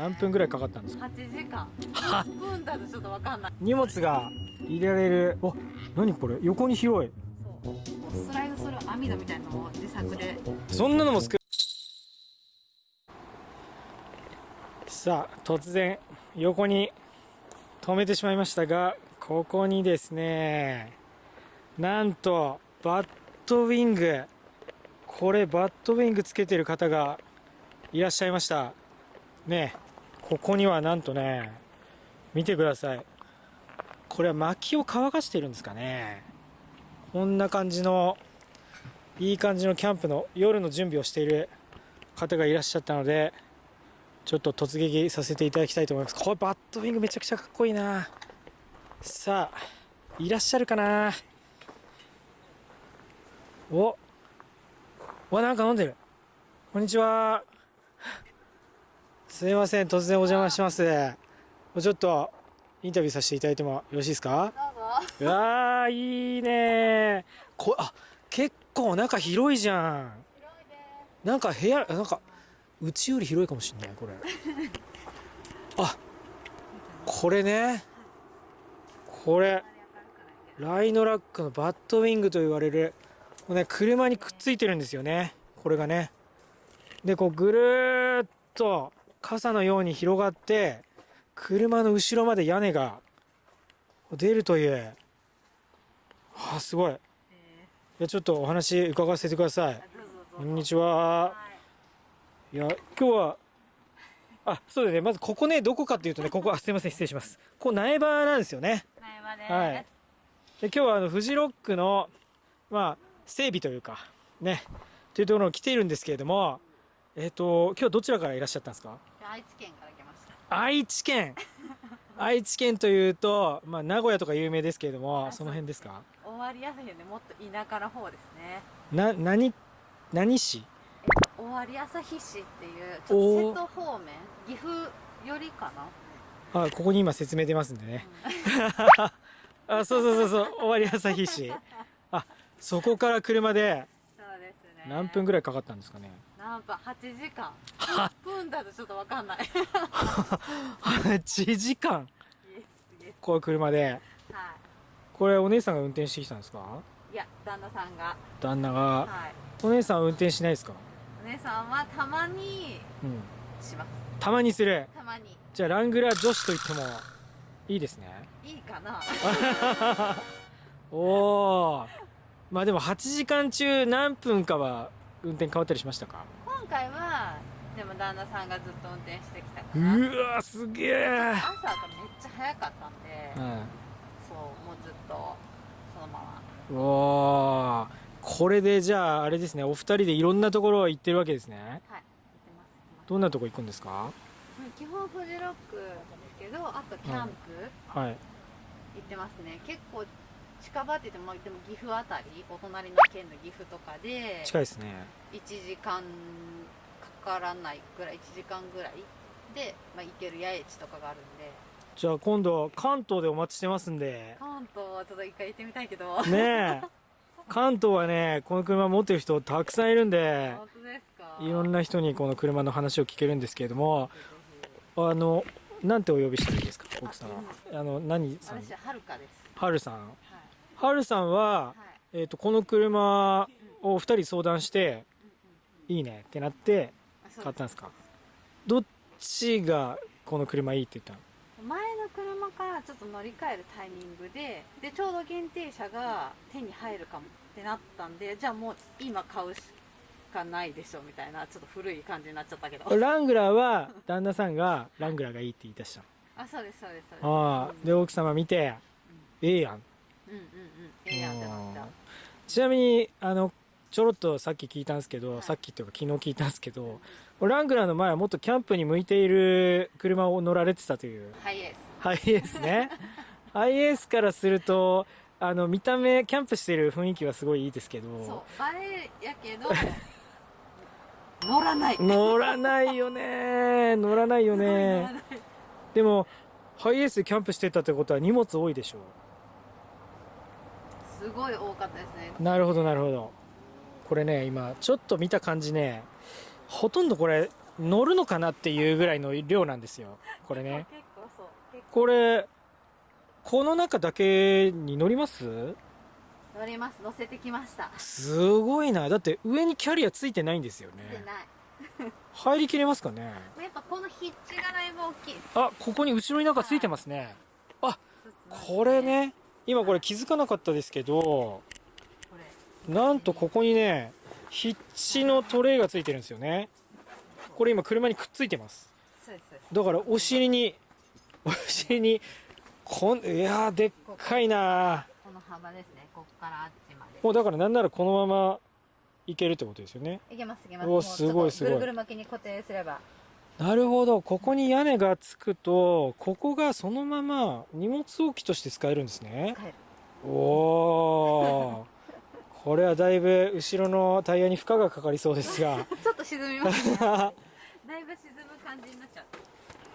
何分ぐらいかかったんですか？8時間。何分だとちょっとわかんない。荷物が入れられる。お何これ？横に広い。そう。スライドする網戸みたいなのを自作で。そんなのも作る。さあ突然横に止めてしまいましたがここにですねなんとバットウィング。これバットウィングつけてる方がいらっしゃいました。ねここにはなんとね見てください。これは薪を乾かしてるんですかね。こんな感じのいい感じのキャンプの夜の準備をしている方がいらっしゃったのでちょっと突撃させていただきたいと思います。これバットウィングめちゃくちゃかっこいいな。さあいらっしゃるかな。おわなんか飲んでる。こんにちは。すいません突然お邪魔します。ちょっとインタビューさせていただいてもよろしいですか？どうぞ。うわーいいね。こあ結構中広いじゃん。なんか部屋なんかうちより広いかもしんないこれ。あこれね。これライノラックのバットウィングと言われるこれね車にくっついてるんですよね。これがね。でこうぐるーっと傘のように広がって車の後ろまで屋根が出るという。あすごい。いやちょっとお話伺わせてください。こんにちは。はいいや今日はあそうだね。まずここねどこかっていうとねここあすいません失礼します。ここ苗場なんですよね。苗場です。はい。で今日はあのフジロックのまあ整備というかねというところに来ているんですけれどもえっ、と今日どちらからいらっしゃったんですか？愛知県から来ました。愛知県。愛知県というと、まあ、名古屋とか有名ですけれどもあその辺ですか？終わりやすいんでもっと田舎の方ですね。な何何市？終わり朝日市っていうちょっと瀬戸方面岐阜よりかな。あここに今説明出ますんでね。あそうそうそうそう終わり朝日市。あそこから車でそうですね。何分ぐらいかかったんですかね？何分8時間。何分だとちょっとわかんない。8時間。イエスイエこう車で。スはこれお姉さんが運転してきたんですか？いいや旦那さんが。旦那が。はい。お姉さんは運転しないですか？お姉さんはたまにうんします。たまにする。たまに。じゃあラングラー女子と言ってもいいですね。いいかな。おおまあでも8時間中何分かは運転変わったりしましたか？今回はでも旦那さんがずっと運転してきたかうらわすげえ。朝がめっちゃ早かったんで、うんそうもうずっとそのまま。うおーこれでじゃああれですねお二人でいろんなところ行ってるわけですね。はい行ってます行ってます。どんなとこ行くんですか？うん基本フジロックですけどあとキャンプはい。行ってますね、結構近場って言ってもでも岐阜あたりお隣の県の岐阜とかで近いですね。1時間かからないぐらい1時間ぐらいで、まあ、行ける八重地とかがあるんで。じゃあ今度関東でお待ちしてますんで。関東はちょっと一回行ってみたいけど。ねえ。関東はねこの車持ってる人たくさんいるんで本当ですか？いろんな人にこの車の話を聞けるんですけれどもあのなんてお呼びしていいですか奥さん。はあの何さん？はるかです。はるさんはるさんは、はい。えー、とこの車を2人相談してうんうんいいねってなって買ったんですか？どっちがこの車いいって言ったの？前の車からちょっと乗り換えるタイミングででちょうど限定車が手に入るかもってなったんでじゃあもう今買うしかないでしょみたいなちょっと古い感じになっちゃったけど。ラングラーは旦那さんがラングラーがいいって言い出したあそうですそうですそうです。のああで奥様見てええやんうんうんうん。ええやんってなった。ちなみにあのちょろっとさっき聞いたんですけど、はい。さっきっていうか昨日聞いたんですけどラングラーの前はもっとキャンプに向いている車を乗られてたという。ハイエース。ハイエースね。ハイエースからするとあの見た目キャンプしてる雰囲気はすごいいいですけそうど映えやけど乗らない。乗らないよね乗らないよねでもハイエースでキャンプしてたってことは荷物多いでしょ。すごい多かったですね。なるほどなるほど。これね今ちょっと見た感じねほとんどこれ乗るのかなっていうぐらいの量なんですよ。これね。結構そう。これこの中だけに乗ります？乗ります。乗せてきました。すごいな。だって上にキャリアついてないんですよね。でない。入りきれますかね？やっぱこのヒッチがだいぶ大きい。あここに後ろになんかついてますね。あこれね今これ気づかなかったですけどなんとここにねヒッチのトレイがついてるんですよね。これ今車にくっついてます。だからお尻にお尻にこんいやーでっかいなこの幅ですね。こっからあっちまで。もうだからなんならこのままいけるってことですよね。いけますいけます。すごいすごい。ぐるぐる巻きに固定すればなるほど。ここに屋根がつくとここがそのまま荷物置きとして使えるんですね。使える。おおこれはだいぶ後ろのタイヤに負荷がかかりそうですが。ちょっと沈みますね。あ だいぶ沈む感じになっちゃう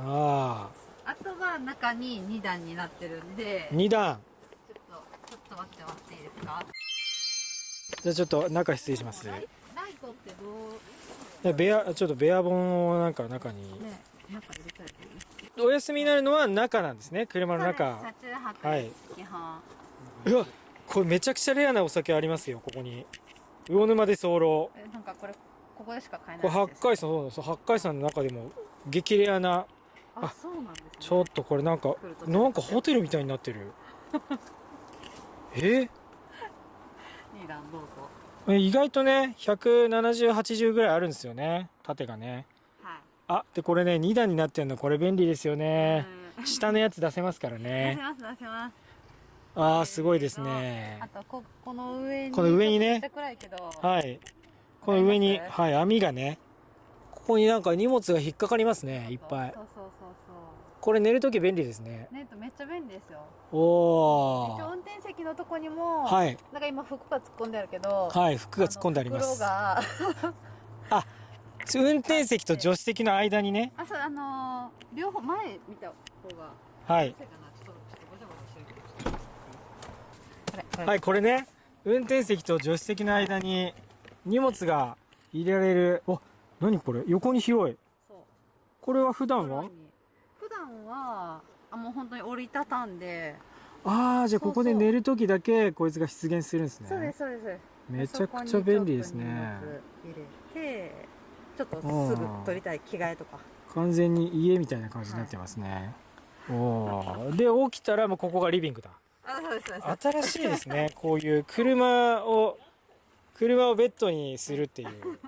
ああとは中に2段になってるんで。2段。ちょっとちょっと待って待っていいですか？じゃあちょっと中失礼します。ライトってどう？でベアちょっとベア本をなんか中に。ね中入れたいとお休みになるのは中なんですね。車の中。はい。うわこれめちゃくちゃレアなお酒ありますよここに。魚沼で候えなんかこれここでしか買えないやつです海山そう八海山の中でも激レアな。あそうなんですね。ちょっとこれなんかなんかホテルみたいになってる。え？2段どうぞ。え意外とね17080ぐらいあるんですよね。縦がね。はい。あでこれね2段になってるの。これ便利ですよね。うん。下のやつ出せますから出ねせます出せます。あーすごいですね。あとここの上にこの上にね。はい。この上にはい網がね。ここになんか荷物が引っかかりますねいっぱいこれ寝るとき便利ですね。うネットめっちゃ便利ですよ。おお運転席のとこにも、はい。なんか今服が突っ込んであるけどはい服が突っ込んであります。あ 運転席と助手席の間にね。あそうあのー両方前見た方がはい。はいこれね。運転席と助手席の間に荷物が入れられる。お何これ？横に広い。そう。これは普段は？はあもう本当に折りたたんで、ああじゃあここで寝る時だけこいつが出現するんですね。そうですそうです。めちゃくちゃ便利ですね。入れてちょっとすぐ取りたい着替えとか。完全に家みたいな感じになってますね、おおで起きたらもうここがリビングだ。あそうですそうです。新しいですね。こういう車を車をベッドにするっていう。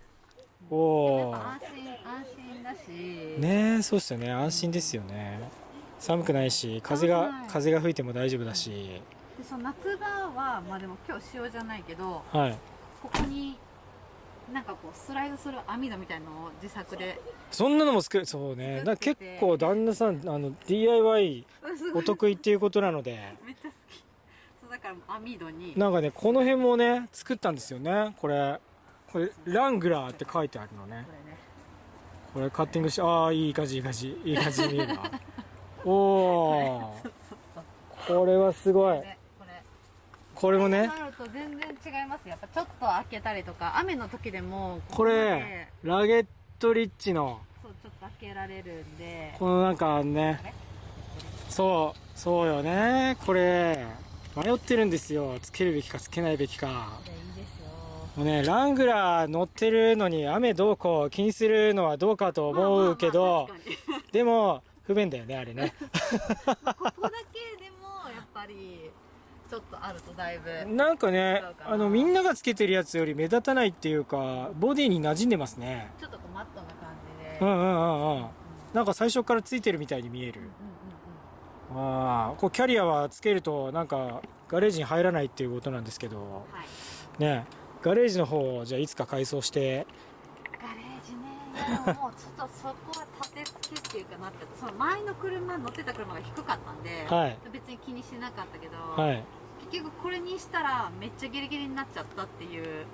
おお安心安心だし。ねえそうっすよね。安心ですよね。寒くないし風が風が吹いても大丈夫だし。でその夏場はまあでも今日塩じゃないけどはい。ここになんかこうスライドする網戸みたいのを自作でそんなのも作るそうね。だ結構旦那さんあの DIY お得意っていうことなので。めっちゃ好き。そうだから網戸に。なんかねこの辺もね作ったんですよね。これこれラングラーって書いてあるのねこれカッティングしてああいい感じいい感じいい感じに見えるな。おおこれはすごい。ねこれもね。なると全然違いますやっぱちょっと開けたりとか雨の時でもこれラゲットリッチの。そうちょっと開けられるんで。このなんかね。そうそうよね。これ迷ってるんですよ。つけるべきかつけないべきか。いいですよもうねラングラー乗ってるのに雨どうこう気にするのはどうかと思うけどでも不便だよねあれね。ここだけでもやっぱりちょっとあるとだいぶなんかねあのみんながつけてるやつより目立たないっていうかボディに馴染んでますね。ちょっとこうマットな感じで。うんうんうんうん。うん。なんか最初からついてるみたいに見える。うんうんああこうキャリアはつけるとなんかガレージに入らないっていうことなんですけど。うんはい。ねガレージの方をじゃあいつか改装して。ガレージねでももうちょっとそこは立て付けっていうかなってその前の車乗ってた車が低かったんで、はい。別に気にしなかったけど、はい。結局これにしたらめっちゃギリギリになっちゃったっていう。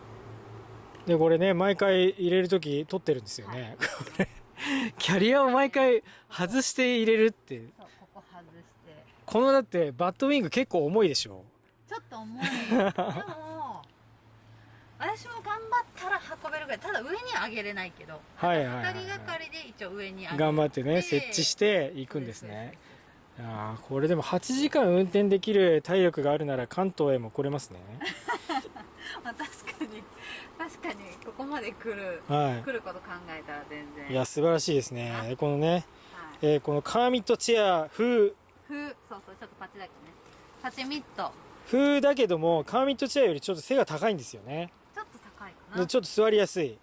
でこれね毎回入れる時取ってるんですよね、これ キャリアを毎回外して入れるってそうここ外して。このだってバッドウィング結構重いでしょ。ちょっと重い。で も私も頑張ったら運べるぐらいただ上には上げれないけどはいはいはい2人がかりで一応上に上げて。頑張ってね設置していくんですね。あーこれでも8時間運転できる体力があるなら関東へも来れますね。まあ、確かに確かにここまで来るは来ること考えたら全然。いいや素晴らしいですね。このね、はい、えーこのカーミットチェア風風そうそうちょっとパチだけね。パチミット。風だけどもカーミットチェアよりちょっと背が高いんですよねでちょっと座りやすい。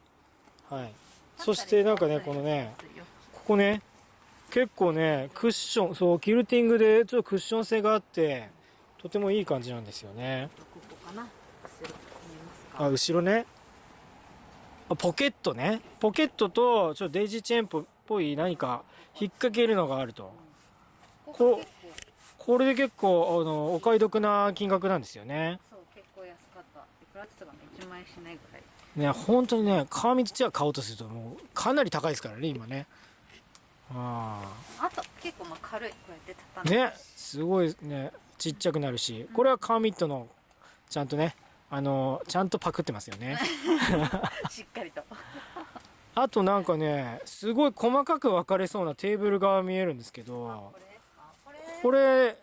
はい。そしてなんかねこのねここね結構ねクッションそうキルティングでちょっとクッション性があってとてもいい感じなんですよね。あ後ろね。あポケットね。ポケットとちょっとデイジーチェーンっぽい何か引っ掛けるのがあると。ここれで結構あのお買い得な金額なんですよね。そう結構安かった。いくらって言ったかな？1万円しないぐらいね本当にねカーミットチェア買おうとするともうかなり高いですからね今ね。ああと結構まあ軽いこうやってあ畳んでねすごいねちっちゃくなるしこれはカーミットのちゃんとねあのちゃんとパクってますよね。しっかりと。あとなんかねすごい細かく分かれそうなテーブルが見えるんですけどこれ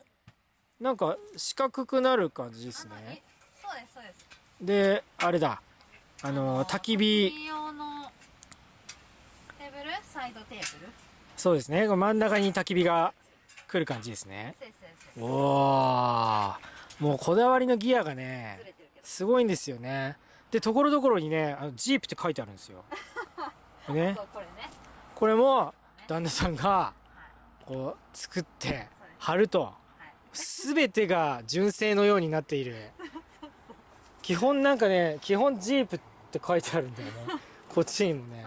なんか四角くなる感じですね。いそうですそうです。であれだあの焚き火。焚き用のテーブル？サイドテーブル？そうですね。真ん中に焚き火が来る感じですね。おおもうこだわりのギアがねすごいんですよね。でところどころにねあのジープって書いてあるんですよ。ね。これも旦那さんがはい。こう作って貼るとはい。全てが純正のようになっている。基本なんかね基本ジープって書いてあるんだよね。こっちにもね。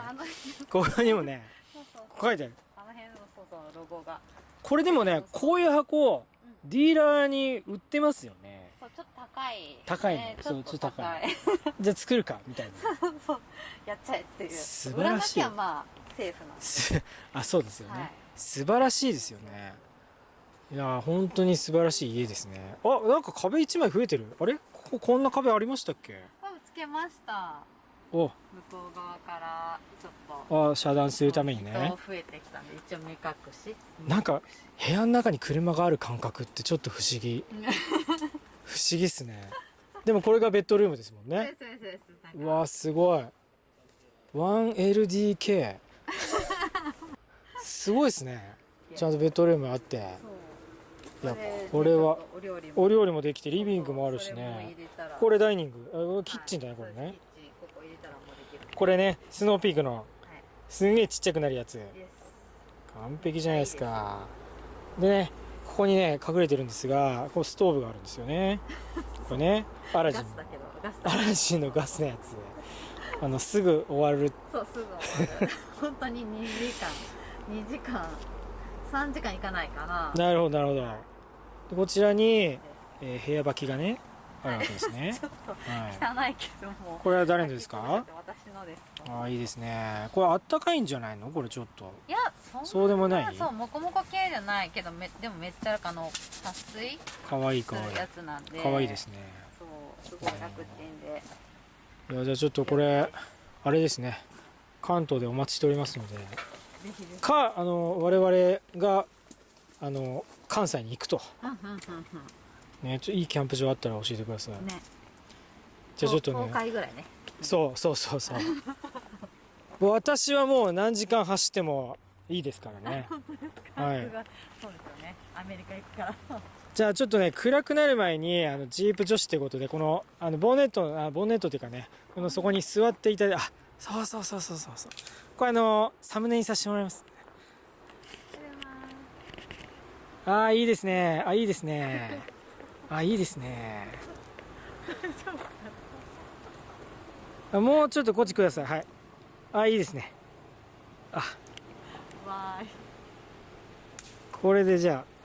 ここにもね。そうそう。書いてある。あの辺のそうそうロゴが。これでもねこういう箱ディーラーに売ってますよね。そうちょっと高い。高いね。ねそうちょっと高い。じゃあ作るかみたいな。そうやっちゃえっていう。素晴らしい。売らなきゃまあセーフなんあそうですよね、はい。素晴らしいですよね。いやー本当に素晴らしい家ですね。あなんか壁一枚増えてる。あれ？こここんな壁ありましたっけ？これつけました。お向こう側からちょっとあ遮断するためにね。人増えてきたんで一応目隠し。なんか部屋の中に車がある感覚ってちょっと不思議。不思議っすね。でもこれがベッドルームですもんね。そうわーすごい。1LDK すごいですね。ちゃんとベッドルームあって。いやこれはお料理も。できてリビングもあるしね。これダイニング。あキッチンだねこれねこれねスノーピークのはい。すんげえちっちゃくなるやつ。完璧じゃないですか。でねここにね隠れてるんですがこうストーブがあるんですよね。これねアラジン。アラジンのガスのやつ。あのすぐ終わる。そうすぐ終わる。本当に2時間。2時間。3時間いかないかな。なるほどなるほど。でこちらに、えー部屋履きがねあるわけですね。ちょっとはい汚いけども。これは誰のですか？私のですああいいですね。これあったかいんじゃないの？これちょっと。いやそうでもない？そうモコモコ系じゃないけどめでもめっちゃあの撥水かわいいかわいするやつなんで。いかわいいですね。そうすごい楽ちんで。いやじゃあちょっとこれあれですね。関東でお待ちしておりますので。かあの我々があの関西に行くと、ね、ちょいいキャンプ場あったら教えてください、ね。じゃあちょっと10ね回ぐらいねそうそうそうそう。私はもう何時間走ってもいいですからね。はい。そうですよね。アメリカ行くから。じゃあちょっとね暗くなる前にあのジープ女子ってことでこのあのボンネットあボンネットっていうかねこのそこに座っていただいてあそうそうそうそうそうそう。これあのサムネにさせてもらいます。ああいいですね。あいいですね。あいいですね。あもうちょっとこっちください。はい。あいいですね。あ。これでじゃあ